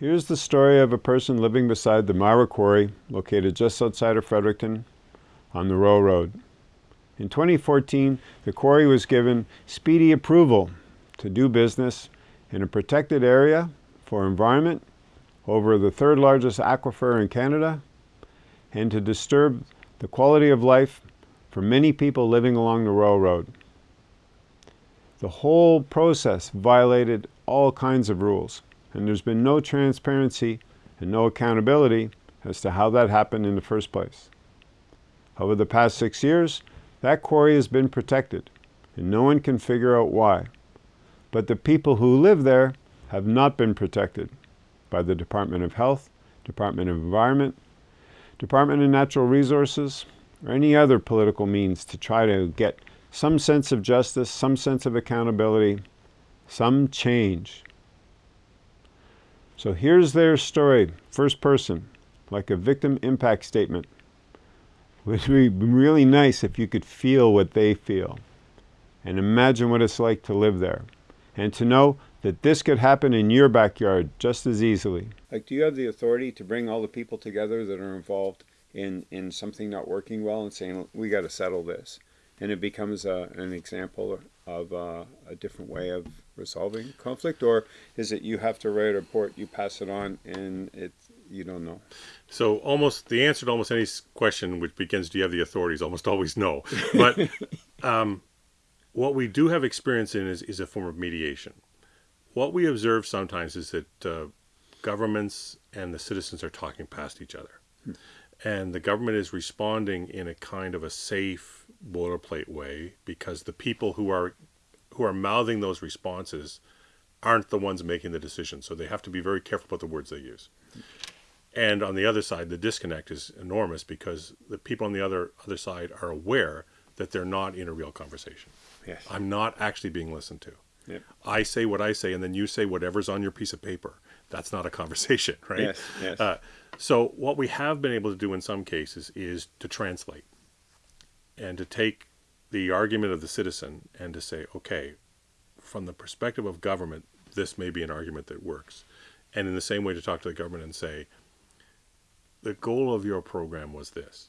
Here's the story of a person living beside the Myra Quarry, located just outside of Fredericton on the Royal Road. In 2014, the quarry was given speedy approval to do business in a protected area for environment over the third largest aquifer in Canada and to disturb the quality of life for many people living along the Royal Road. The whole process violated all kinds of rules and there's been no transparency and no accountability as to how that happened in the first place. Over the past six years, that quarry has been protected, and no one can figure out why. But the people who live there have not been protected by the Department of Health, Department of Environment, Department of Natural Resources, or any other political means to try to get some sense of justice, some sense of accountability, some change. So here's their story, first person, like a victim impact statement. It would be really nice if you could feel what they feel and imagine what it's like to live there and to know that this could happen in your backyard just as easily. Like, do you have the authority to bring all the people together that are involved in, in something not working well and saying, we got to settle this? And it becomes a, an example of uh, a different way of resolving conflict, or is it you have to write a report, you pass it on, and it you don't know? So almost the answer to almost any question which begins, "Do you have the authorities?" almost always no. But um, what we do have experience in is, is a form of mediation. What we observe sometimes is that uh, governments and the citizens are talking past each other. Hmm. And the government is responding in a kind of a safe boilerplate way because the people who are who are mouthing those responses aren't the ones making the decision. So they have to be very careful about the words they use. And on the other side, the disconnect is enormous because the people on the other other side are aware that they're not in a real conversation. Yes. I'm not actually being listened to. Yep. I say what I say, and then you say whatever's on your piece of paper. That's not a conversation, right? Yes. Yes. Uh, so what we have been able to do in some cases is to translate and to take the argument of the citizen and to say, okay, from the perspective of government, this may be an argument that works. And in the same way to talk to the government and say, the goal of your program was this,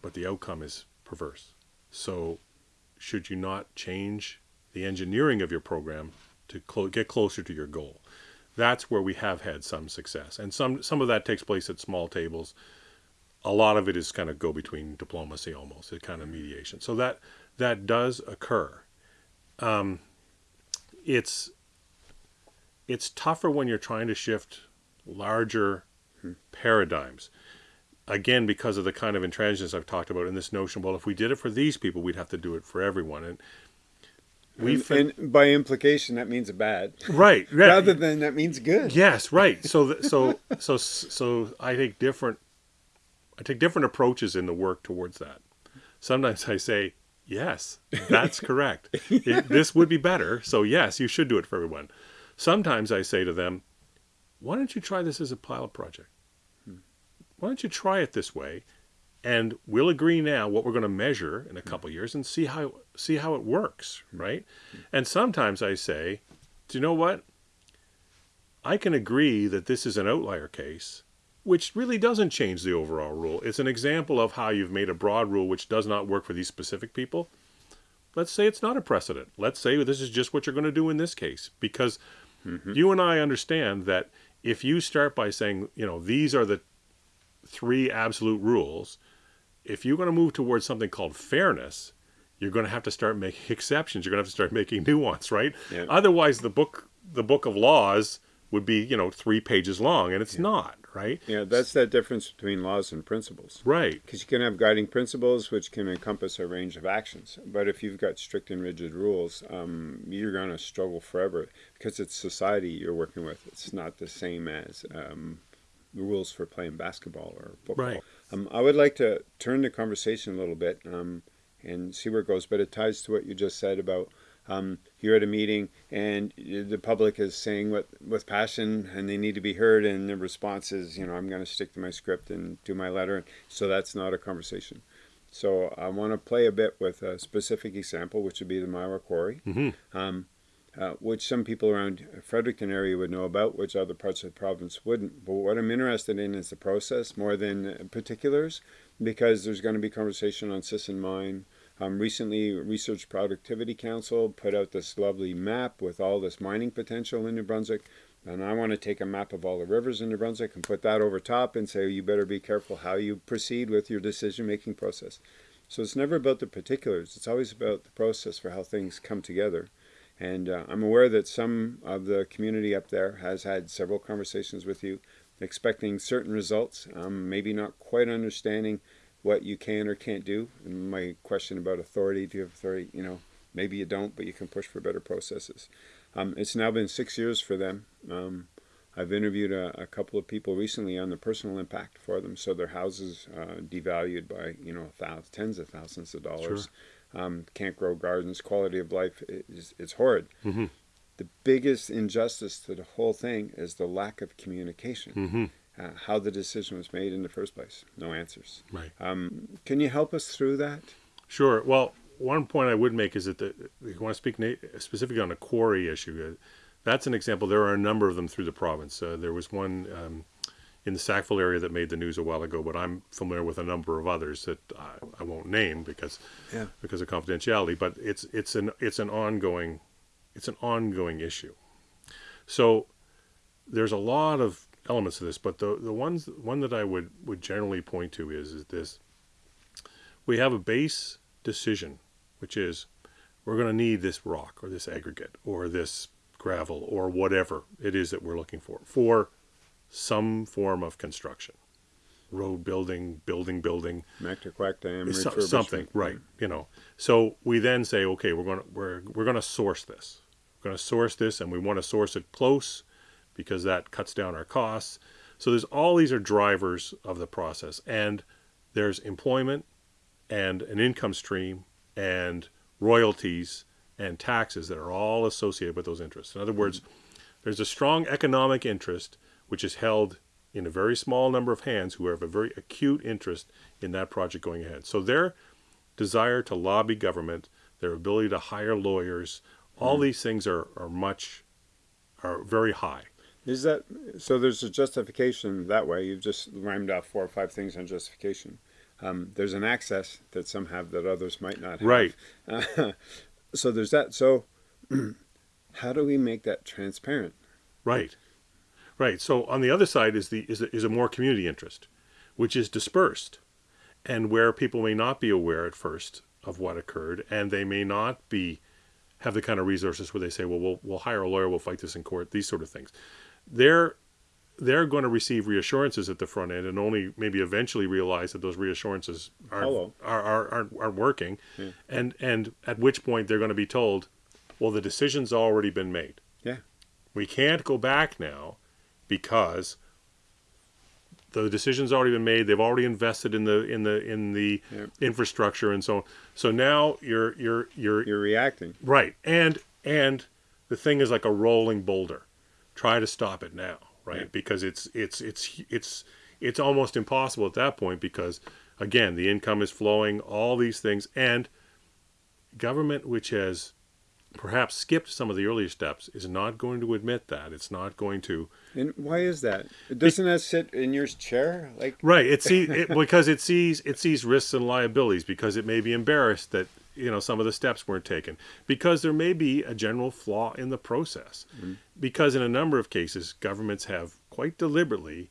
but the outcome is perverse. So should you not change the engineering of your program to get closer to your goal? That's where we have had some success. And some, some of that takes place at small tables a lot of it is kind of go between diplomacy almost, a kind of mediation. So that that does occur. Um, it's it's tougher when you're trying to shift larger hmm. paradigms. Again, because of the kind of intransigence I've talked about in this notion, well, if we did it for these people, we'd have to do it for everyone. And we and, and, by implication that means bad right, right rather than that means good yes right so so so so i think different I take different approaches in the work towards that. Sometimes I say, yes, that's correct. It, this would be better. So yes, you should do it for everyone. Sometimes I say to them, why don't you try this as a pilot project? Hmm. Why don't you try it this way? And we'll agree now what we're going to measure in a hmm. couple years and see how see how it works, hmm. right? And sometimes I say, do you know what? I can agree that this is an outlier case, which really doesn't change the overall rule. It's an example of how you've made a broad rule which does not work for these specific people. Let's say it's not a precedent. Let's say this is just what you're going to do in this case. Because mm -hmm. you and I understand that if you start by saying, you know, these are the three absolute rules, if you're going to move towards something called fairness, you're going to have to start making exceptions. You're going to have to start making nuance, right? Yeah. Otherwise, the book, the book of laws would be, you know, three pages long, and it's yeah. not right? Yeah, that's that difference between laws and principles. Right. Because you can have guiding principles which can encompass a range of actions. But if you've got strict and rigid rules, um, you're going to struggle forever because it's society you're working with. It's not the same as um, rules for playing basketball or football. Right. Um, I would like to turn the conversation a little bit um, and see where it goes, but it ties to what you just said about um, you're at a meeting and the public is saying what with passion and they need to be heard and the response is you know i'm going to stick to my script and do my letter so that's not a conversation so i want to play a bit with a specific example which would be the myra quarry mm -hmm. um, uh, which some people around Fredericton area would know about, which other parts of the province wouldn't. But what I'm interested in is the process more than particulars, because there's going to be conversation on Sisson Mine. Um, recently, Research Productivity Council put out this lovely map with all this mining potential in New Brunswick. And I want to take a map of all the rivers in New Brunswick and put that over top and say, you better be careful how you proceed with your decision-making process. So it's never about the particulars. It's always about the process for how things come together. And uh, I'm aware that some of the community up there has had several conversations with you, expecting certain results, um, maybe not quite understanding what you can or can't do. And my question about authority, do you have authority? You know, maybe you don't, but you can push for better processes. Um, it's now been six years for them. Um, I've interviewed a, a, couple of people recently on the personal impact for them. So their houses uh, devalued by you know thousands, tens of thousands of dollars. Sure. Um, can't grow gardens. Quality of life is it's horrid. Mm -hmm. The biggest injustice to the whole thing is the lack of communication. Mm -hmm. Uh, how the decision was made in the first place. No answers. Right. Um, can you help us through that? Sure. Well, one point I would make is that the, you want to speak specifically on the quarry issue. Uh, that's an example. There are a number of them through the province. Uh, there was one um, in the Sackville area that made the news a while ago, but I'm familiar with a number of others that I, I won't name because yeah. because of confidentiality. But it's it's an it's an ongoing it's an ongoing issue. So there's a lot of elements of this, but the the ones one that I would would generally point to is is this: we have a base decision which is we're going to need this rock or this aggregate or this gravel or whatever it is that we're looking for for some form of construction. Road building building building. Mactaquac dam so, something right you know. So we then say okay we're going to we're, we're going to source this. We're going to source this and we want to source it close because that cuts down our costs so there's all these are drivers of the process and there's employment and an income stream and royalties and taxes that are all associated with those interests. In other words, there's a strong economic interest which is held in a very small number of hands who have a very acute interest in that project going ahead. So their desire to lobby government, their ability to hire lawyers, all mm. these things are, are much, are very high. Is that, so there's a justification that way. You've just rhymed off four or five things on justification um, there's an access that some have that others might not have. Right. Uh, so there's that. So how do we make that transparent? Right. Right. So on the other side is the is a, is a more community interest, which is dispersed, and where people may not be aware at first of what occurred, and they may not be have the kind of resources where they say, well, we'll we'll hire a lawyer, we'll fight this in court, these sort of things. They're they're going to receive reassurances at the front end and only maybe eventually realize that those reassurances are are, are, are, are, working. Yeah. and and at which point they're going to be told well the decision's already been made. Yeah. We can't go back now because the decision's already been made they've already invested in the in the in the yeah. infrastructure and so on. So now you're you're you're you're reacting. Right. And and the thing is like a rolling boulder try to stop it now right? Yeah. Because it's it's it's it's it's almost impossible at that point because again the income is flowing, all these things, and government which has perhaps skipped some of the earlier steps is not going to admit that it's not going to and why is that doesn't that sit in your chair like right it sees it, because it sees it sees risks and liabilities because it may be embarrassed that you know some of the steps weren't taken because there may be a general flaw in the process mm-hmm. because in a number of cases governments have quite deliberately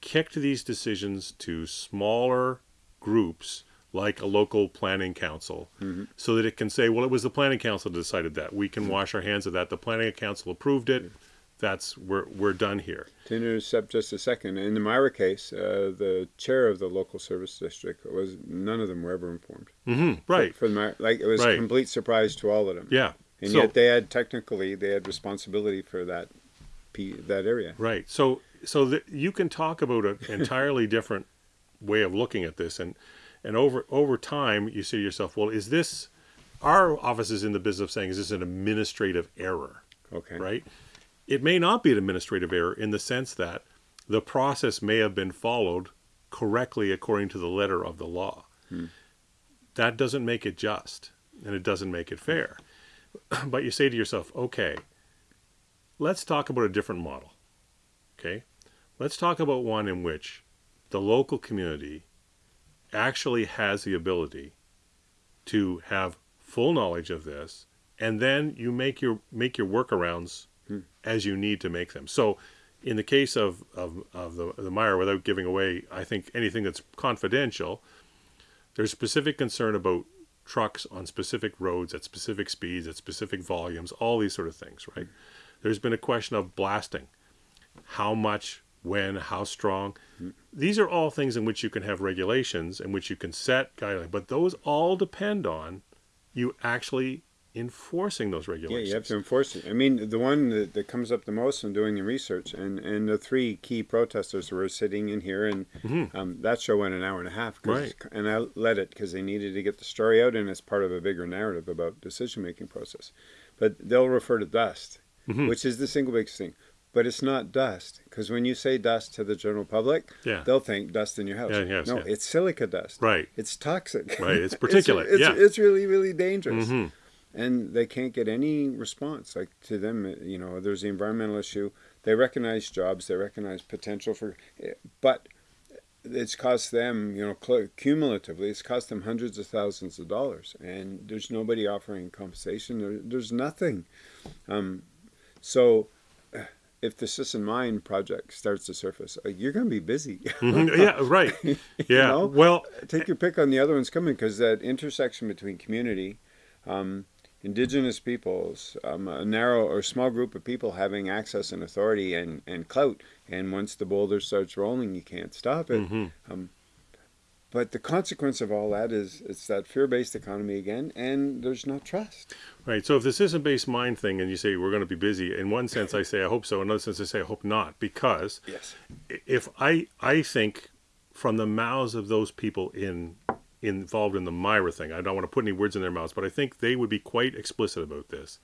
kicked these decisions to smaller groups like a local planning council mm-hmm. so that it can say well it was the planning council that decided that we can mm-hmm. wash our hands of that the planning council approved it that's we're we're done here. To intercept just a second, in the Myra case, uh, the chair of the local service district was none of them were ever informed. Mm-hmm, right. For, for the like it was right. a complete surprise to all of them. Yeah. And so, yet they had technically they had responsibility for that that area. Right. So so that you can talk about an entirely different way of looking at this, and and over over time you say to yourself, well, is this our office is in the business of saying is this an administrative error? Okay. Right it may not be an administrative error in the sense that the process may have been followed correctly according to the letter of the law. Hmm. That doesn't make it just, and it doesn't make it fair. but you say to yourself, okay, let's talk about a different model. Okay, let's talk about one in which the local community actually has the ability to have full knowledge of this, and then you make your make your workarounds Hmm. as you need to make them. So, in the case of of, of the the Myra, without giving away, I think anything that's confidential, there's specific concern about trucks on specific roads at specific speeds at specific volumes, all these sort of things, right? There's been a question of blasting, how much, when, how strong. These are all things in which you can have regulations, in which you can set guidelines, but those all depend on you actually enforcing those regulations. Yeah, you have to enforce it. I mean, the one that, that comes up the most in doing the research, and, and the three key protesters were sitting in here, and um, that show went an hour and a half. Right. And I let it because they needed to get the story out, and it's part of a bigger narrative about decision making process. But they'll refer to dust, which is the single biggest thing. But it's not dust because when you say dust to the general public, Yeah. they'll think dust in your house. Yeah, yes, no, yeah. it's silica dust. Right. It's toxic. Right, it's particulate, it's, yeah. it's really, really dangerous Mhm. And they can't get any response like to them uh, you know there's the environmental issue they recognize jobs they recognize potential for eh, but it's cost them you know cumulatively it's cost them hundreds of thousands of dollars and there's nobody offering compensation there, there's nothing um, so uh, if the Sisson Mine project starts to surface, uh, you're going to be busy. Mhm. yeah, right. Yeah. know? Well, take your pick on the other ones coming because that intersection between community, um, indigenous peoples, um, a narrow or small group of people having access and authority and, and clout, and once the boulder starts rolling, you can't stop it. mhm. But the consequence of all that is it's that fear-based economy again, and there's no trust. Right. So if this is a base mind thing and you say we're going to be busy, in one sense I say I hope so, in another sense I say I hope not, because Yes. if I I think from the mouths of those people in involved in the Myra thing, I don't want to put any words in their mouths, but I think they would be quite explicit about this.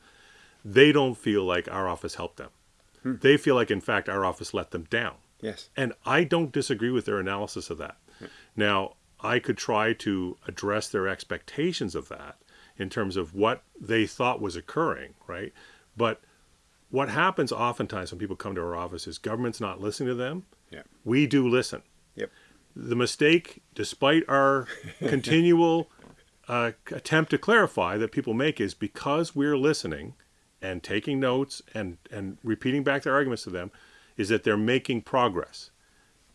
They don't feel like our office helped them. Hmm. They feel like in fact our office let them down. Yes. And I don't disagree with their analysis of that. Now, I could try to address their expectations of that in terms of what they thought was occurring, right? But what happens oftentimes when people come to our office is government's not listening to them. Yeah. We do listen. Yep. The mistake, despite our continual uh, attempt to clarify that people make, is because we're listening and taking notes and, and repeating back their arguments to them, is that they're making progress.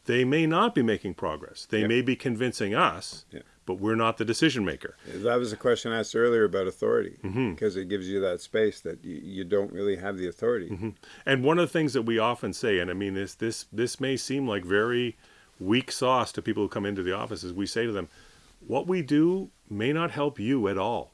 They may not be making progress. They Yep. may be convincing us, Yeah. but we're not the decision maker. That was a question asked earlier about authority, because it gives you that space that you, you don't really have the authority. Mm-hmm. And one of the things that we often say, and I mean this this this may seem like very weak sauce to people who come into the office, is we say to them, what we do may not help you at all.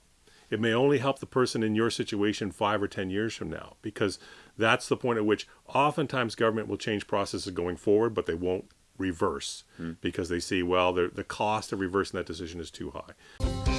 It may only help the person in your situation five or ten years from now, because that's the point at which oftentimes government will change processes going forward, but they won't reverse hmm. because they see well the the cost of reversing that decision is too high.